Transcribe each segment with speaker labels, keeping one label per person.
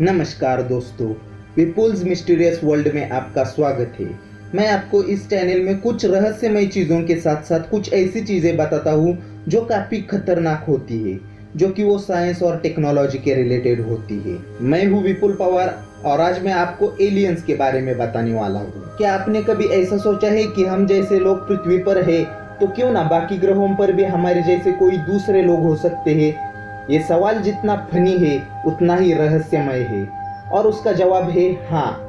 Speaker 1: नमस्कार दोस्तों Vipul's mysterious world में आपका स्वागत है। मैं आपको इस चैनल में कुछ रहस्यमय चीज़ों के साथ साथ कुछ ऐसी चीज़ें बताता हूँ जो काफ़ी खतरनाक होती है, जो कि वो साइंस और टेक्नोलॉजी के रिलेटेड होती है। मैं हूँ विपुल पवार और आज मैं आपको एलियंस के बारे में बताने वाला हूँ। क्या आपने कभी ऐसा सोचा है कि हम जैसे लोग पृथ्वी पर है तो क्यों ना बाकी ग्रहों पर भी हमारे जैसे कोई दूसरे लोग हो सकते हैं ये सवाल जितना फनी है, उतना ही रहस्यमय है। और उसका जवाब है हाँ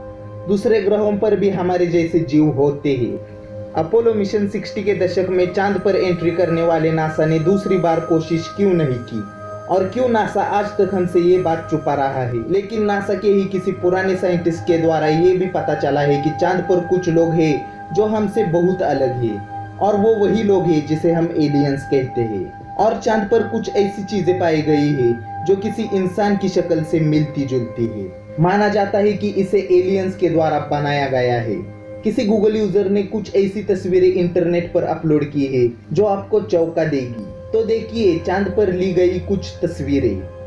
Speaker 1: दूसरे ग्रहों पर भी हमारे जैसे जीव होते हैं। अपोलो मिशन 60 के दशक में चाँद पर एंट्री करने वाले नासा ने दूसरी बार कोशिश क्यों नहीं की? और क्यों नासा आज तक हमसे ये बात छुपा रहा है? लेकिन नासा के ही किसी पुराने साइंटिस्ट के द्वारा ये भी पता चला है कि चाँद पर कुछ लोग हैं जो हमसे बहुत अलग है। और वो वही लोग हैं जिसे हम एलियंस कहते हैं। और चाँद पर कुछ ऐसी चीज़ें पाई गई है, जो किसी इंसान की शक्ल से मिलती जुलती है। माना जाता है कि इसे एलियंस के द्वारा बनाया गया है। किसी गूगल यूज़र ने कुछ ऐसी तस्वीरें इंटरनेट पर अपलोड की है, जो आपको चौंका देगी। तो देखिए, चाँद पर ली गई कुछ तस्वीरें।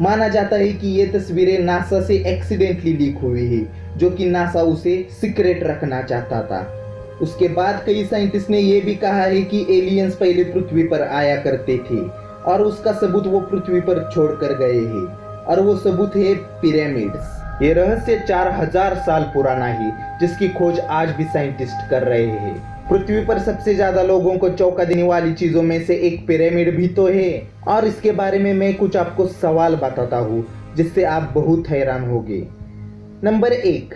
Speaker 1: माना जाता है कि ये तस्वीरें नासा से एक्सीडेंटली लीक हुई है, जो कि नासा उसे सीक्रेट रखना चाहता था। उसके बाद कई साइंटिस्ट ने यह भी कहा है कि एलियंस पहले पृथ्वी पर आया करते थे, और उसका सबूत वो पृथ्वी पर छोड़ कर गए हैं, और वो सबूत है पिरामिड्स ये रहस्य चार हज़ार साल पुराना है, जिसकी खोज आज भी साइंटिस्ट कर रहे हैं। पृथ्वी पर सबसे ज़्यादा लोगों को चौंका देने वाली चीज़ों में से एक पिरामिड भी तो है। और इसके बारे में मैं कुछ आपको सवाल बताता हूँ, जिससे आप बहुत हैरान होंगे। नंबर एक,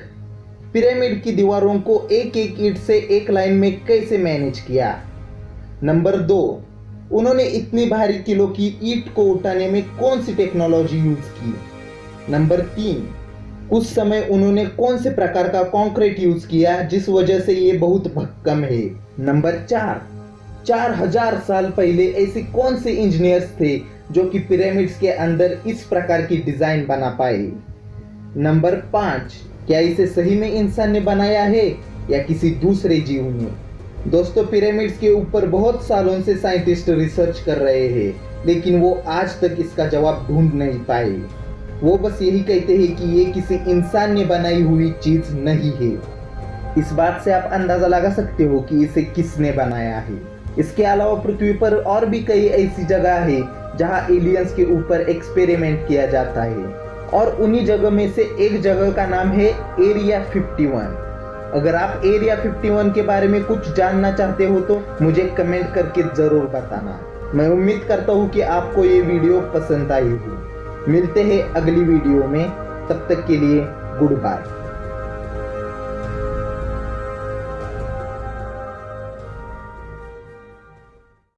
Speaker 1: पिरामिड की दीवारों को एक एक ईट से एक लाइन में कैसे मैनेज किया? नंबर दो, उन्होंने इतनी भारी किलो की ईट को उठाने में कौन सी टेक्नोलॉजी यूज़ की? नंबर तीन उस समय उन्होंने कौन से प्रकार का कंक्रीट यूज़ किया, जिस वजह से ये बहुत भक्कम है? नंबर चार। चार हज़ार साल पहले ऐसे कौन से इंजीनियर्स थे जो कि पिरामिड्स के अंदर इस प्रकार की डिज़ाइन बना पाए? नंबर पाँच। क्या इसे सही में इंसान ने बनाया है या किसी दूसरे जीव ने? दोस्तों पिरामिड्स के ऊपर बहुत सालों से साइंटिस्ट रिसर्च कर रहे हैं, लेकिन वो आज तक इसका जवाब ढूंढ नहीं पाए। वो बस यही कहते हैं कि ये किसी इंसान ने बनाई हुई चीज़ नहीं है। इस बात से आप अंदाज़ा लगा सकते हो कि इसे किसने बनाया है। इसके अलावा पृथ्वी पर और भी कई ऐसी जगह है जहाँ एलियंस के ऊपर एक्सपेरिमेंट किया जाता है। और उन्हीं जगह में से एक जगह का नाम है एरिया 51 अगर आप एरिया 51 के बारे में कुछ जानना चाहते हो तो मुझे कमेंट करके ज़रूर बताना। मैं उम्मीद करता हूँ कि आपको ये वीडियो पसंद आई हो मिलते हैं अगली वीडियो में। तब तक के लिए गुड बाय।